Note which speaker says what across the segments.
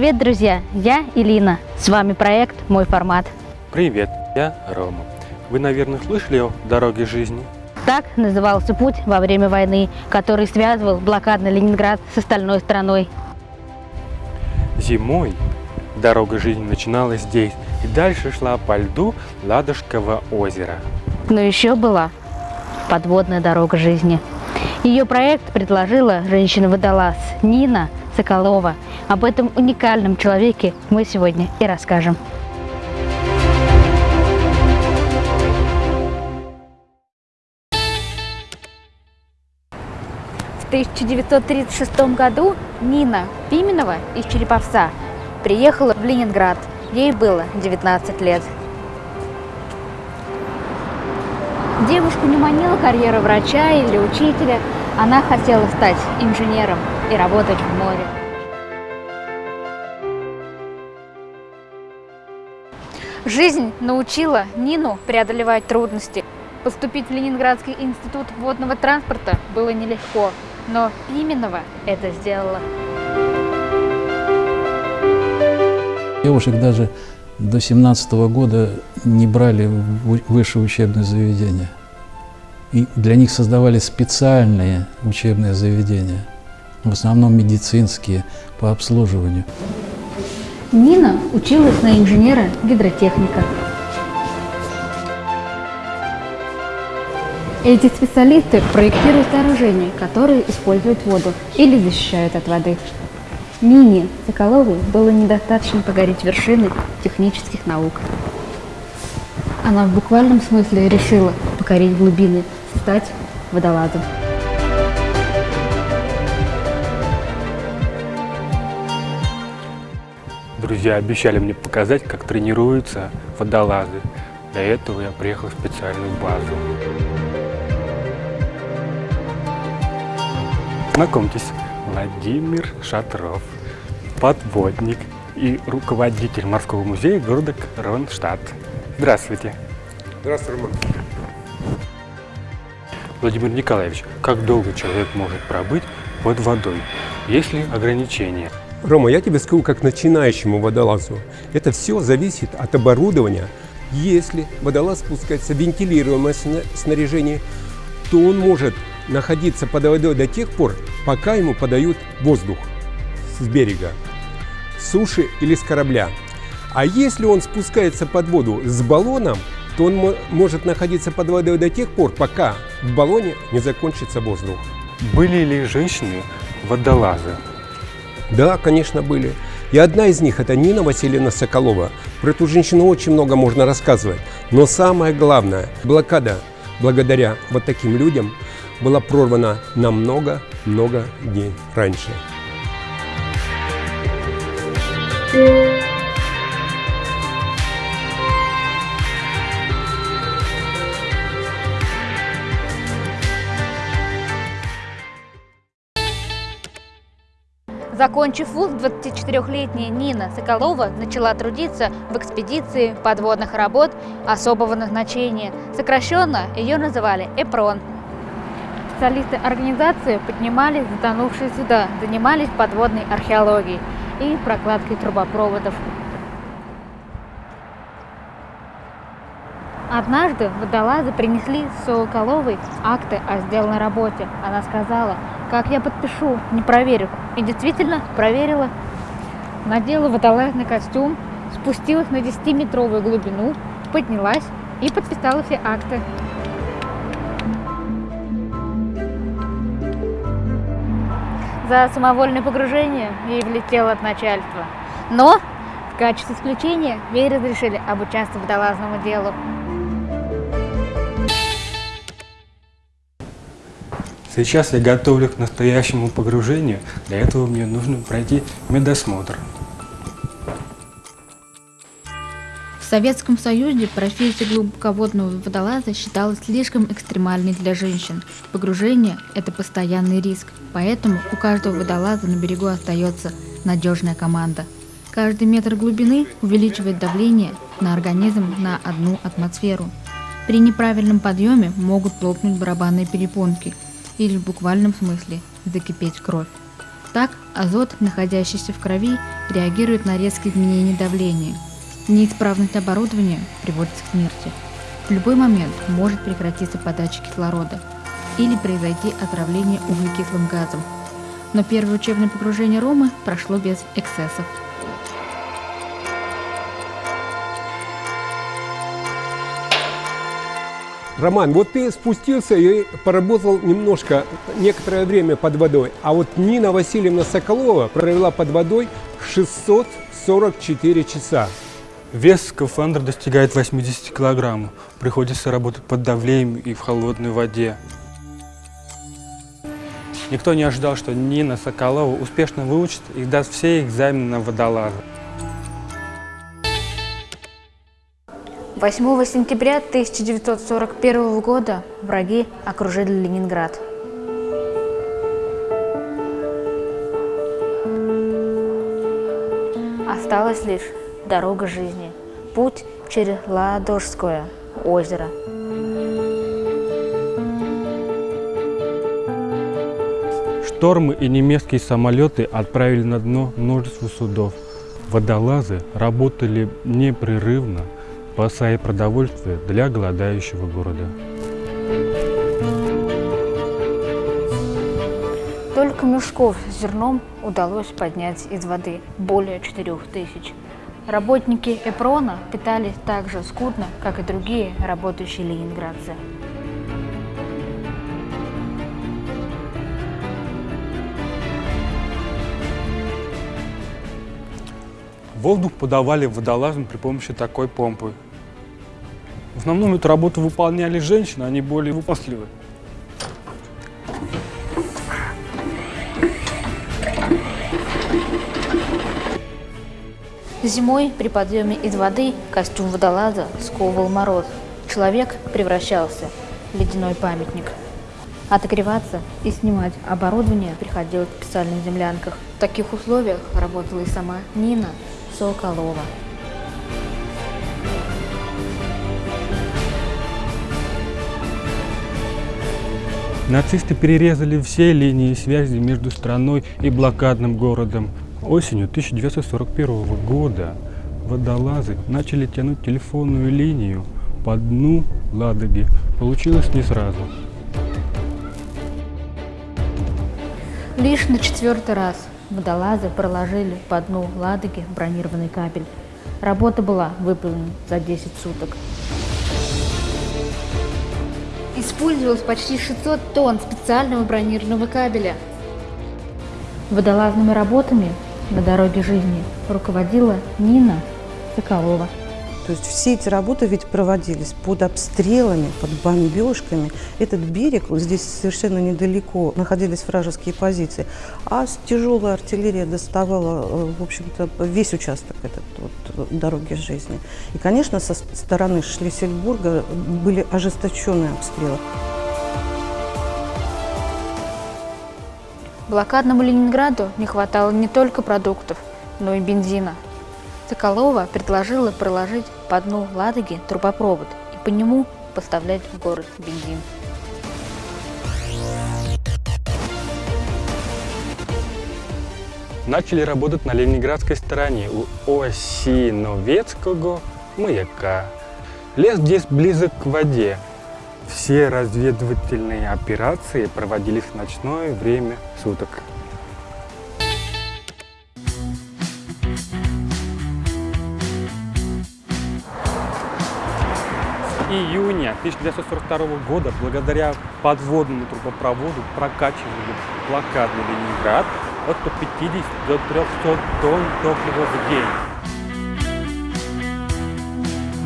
Speaker 1: Привет, друзья! Я Илина. С вами проект «Мой формат».
Speaker 2: Привет, я Рома. Вы, наверное, слышали о дороге жизни?
Speaker 1: Так назывался путь во время войны, который связывал блокадный Ленинград с остальной страной.
Speaker 2: Зимой дорога жизни начиналась здесь и дальше шла по льду Ладожского озера.
Speaker 1: Но еще была подводная дорога жизни. Ее проект предложила женщина-водолаз Нина Соколова. Об этом уникальном человеке мы сегодня и расскажем. В 1936 году Нина Пименова из Череповца приехала в Ленинград. Ей было 19 лет. Девушку не манила карьера врача или учителя. Она хотела стать инженером и работать в море. Жизнь научила Нину преодолевать трудности. Поступить в Ленинградский институт водного транспорта было нелегко, но Пименова это сделала.
Speaker 3: Девушек даже до 17 года не брали в высшее учебное заведение. И для них создавали специальные учебные заведения, в основном медицинские, по обслуживанию.
Speaker 1: Нина училась на инженера-гидротехника. Эти специалисты проектируют сооружения, которые используют воду или защищают от воды. Нине Соколовой было недостаточно погореть вершины технических наук. Она в буквальном смысле решила покорить глубины, стать водолазом.
Speaker 2: Друзья обещали мне показать, как тренируются водолазы. Для этого я приехал в специальную базу. Знакомьтесь, Владимир Шатров, подводник и руководитель морского музея города Кронштадт. Здравствуйте.
Speaker 4: Здравствуй, Роман.
Speaker 2: Владимир Николаевич, как долго человек может пробыть под водой? Есть ли ограничения?
Speaker 4: Рома, я тебе скажу, как начинающему водолазу. Это все зависит от оборудования. Если водолаз спускается вентилируемое снаряжение, то он может находиться под водой до тех пор, пока ему подают воздух с берега, с суши или с корабля. А если он спускается под воду с баллоном, то он может находиться под водой до тех пор, пока в баллоне не закончится воздух.
Speaker 2: Были ли женщины водолазы?
Speaker 4: Да, конечно, были. И одна из них – это Нина Васильевна Соколова. Про эту женщину очень много можно рассказывать. Но самое главное, блокада благодаря вот таким людям была прорвана намного-много дней раньше.
Speaker 1: Закончив вуз, 24-летняя Нина Соколова начала трудиться в экспедиции подводных работ особого назначения. Сокращенно ее называли ЭПРОН. Специалисты организации поднимали затонувшие суда, занимались подводной археологией и прокладкой трубопроводов. Однажды водолазы принесли Соколовой акты о сделанной работе. Она сказала, как я подпишу, не проверю. И действительно проверила. Надела водолазный костюм, спустилась на 10-метровую глубину, поднялась и подписала все акты. За самовольное погружение ей влетело от начальства. Но в качестве исключения ей разрешили обучаться водолазному делу.
Speaker 2: Сейчас я готовлю к настоящему погружению. Для этого мне нужно пройти медосмотр.
Speaker 1: В Советском Союзе профессия глубоководного водолаза считалась слишком экстремальной для женщин. Погружение – это постоянный риск, поэтому у каждого водолаза на берегу остается надежная команда. Каждый метр глубины увеличивает давление на организм на одну атмосферу. При неправильном подъеме могут лопнуть барабанные перепонки – или в буквальном смысле закипеть кровь. Так, азот, находящийся в крови, реагирует на резкие изменения давления. Неисправность оборудования приводит к смерти. В любой момент может прекратиться подача кислорода или произойти отравление углекислым газом. Но первое учебное погружение Ромы прошло без эксцессов.
Speaker 4: Роман, вот ты спустился и поработал немножко, некоторое время под водой, а вот Нина Васильевна Соколова провела под водой 644 часа.
Speaker 2: Вес скафандра достигает 80 килограммов. Приходится работать под давлением и в холодной воде. Никто не ожидал, что Нина Соколова успешно выучит и даст все экзамены на водолаза.
Speaker 1: 8 сентября 1941 года враги окружили Ленинград. Осталась лишь дорога жизни, путь через Ладожское озеро.
Speaker 2: Штормы и немецкие самолеты отправили на дно множество судов. Водолазы работали непрерывно, спасая продовольствие для голодающего города.
Speaker 1: Только мешков с зерном удалось поднять из воды более 4000. Работники Эпрона питались так же скудно, как и другие работающие ленинградцы.
Speaker 2: Воздух подавали водолазам при помощи такой помпы. В основном эту работу выполняли женщины, они более выносливы.
Speaker 1: Зимой при подъеме из воды костюм водолаза сковывал мороз. Человек превращался в ледяной памятник. Отогреваться и снимать оборудование приходилось в специальных землянках. В таких условиях работала и сама Нина Соколова.
Speaker 2: Нацисты перерезали все линии связи между страной и блокадным городом. Осенью 1941 года водолазы начали тянуть телефонную линию по дну Ладоги. Получилось не сразу.
Speaker 1: Лишь на четвертый раз водолазы проложили по дну Ладоги бронированный кабель. Работа была выполнена за 10 суток. Использовалось почти 600 тонн специального бронированного кабеля. Водолазными работами на дороге жизни руководила Нина Соколова.
Speaker 5: То есть все эти работы ведь проводились под обстрелами, под бомбежками. Этот берег, здесь совершенно недалеко находились вражеские позиции, а тяжелая артиллерия доставала, э, в общем-то, весь участок этот вот, дороги жизни. И, конечно, со стороны Шлиссельбурга были ожесточенные обстрелы.
Speaker 1: Блокадному Ленинграду не хватало не только продуктов, но и бензина. Соколова предложила проложить по дну Ладоги трубопровод и по нему поставлять в город бензин.
Speaker 2: Начали работать на ленинградской стороне у Осиновецкого маяка. Лес здесь близок к воде. Все разведывательные операции проводились в ночное время суток. Июня 1942 года благодаря подводному трубопроводу прокачивали блокадный Ленинград от 150 до 300 тонн топлива в день.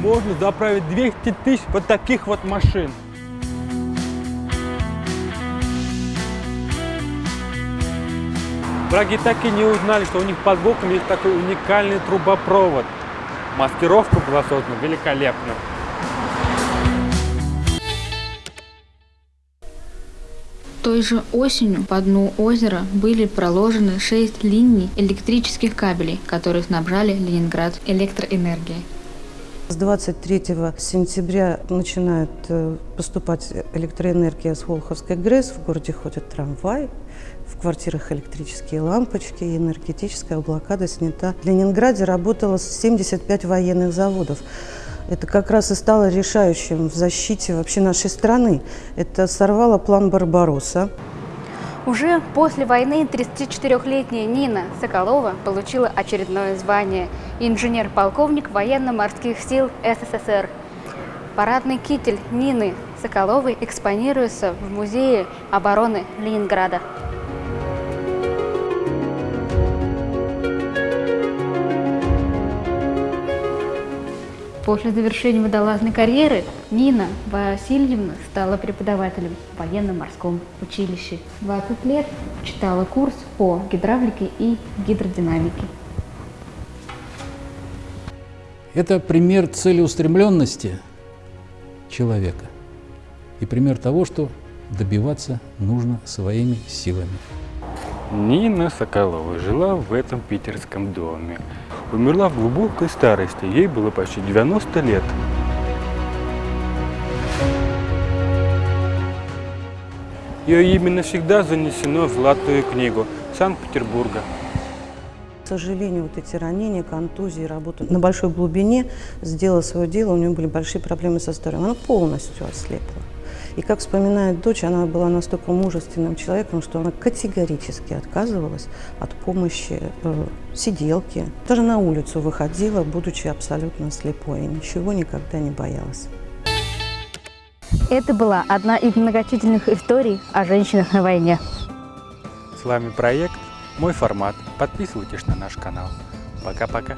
Speaker 2: Можно заправить 200 тысяч вот таких вот машин. Враги так и не узнали, что у них под боком есть такой уникальный трубопровод. Маскировка была создана великолепно.
Speaker 1: Той же осенью по дну озера были проложены шесть линий электрических кабелей, которые снабжали Ленинград электроэнергией.
Speaker 5: С 23 сентября начинает э, поступать электроэнергия с Волховской ГРЭС. В городе ходит трамвай, в квартирах электрические лампочки, энергетическая блокада снята. В Ленинграде работало 75 военных заводов. Это как раз и стало решающим в защите вообще нашей страны. Это сорвало план Барбаросса.
Speaker 6: Уже после войны 34-летняя Нина Соколова получила очередное звание – инженер-полковник военно-морских сил СССР. Парадный китель Нины Соколовой экспонируется в Музее обороны Ленинграда.
Speaker 1: После завершения водолазной карьеры Нина Васильевна стала преподавателем в военно-морском училище. 20 лет читала курс по гидравлике и гидродинамике.
Speaker 3: Это пример целеустремленности человека и пример того, что добиваться нужно своими силами.
Speaker 2: Нина Соколова жила в этом питерском доме. Умерла в глубокой старости, ей было почти 90 лет. Ее имя навсегда занесено в Золотую книгу Санкт-Петербурга.
Speaker 5: К сожалению, вот эти ранения, контузии, работа на большой глубине сделала свое дело, у нее были большие проблемы со здоровьем. Она полностью ослепла. И как вспоминает дочь, она была настолько мужественным человеком, что она категорически отказывалась от помощи э, сиделки. Даже на улицу выходила, будучи абсолютно слепой, и ничего никогда не боялась.
Speaker 6: Это была одна из многочисленных историй о женщинах на войне.
Speaker 2: С вами проект «Мой формат». Подписывайтесь на наш канал. Пока-пока.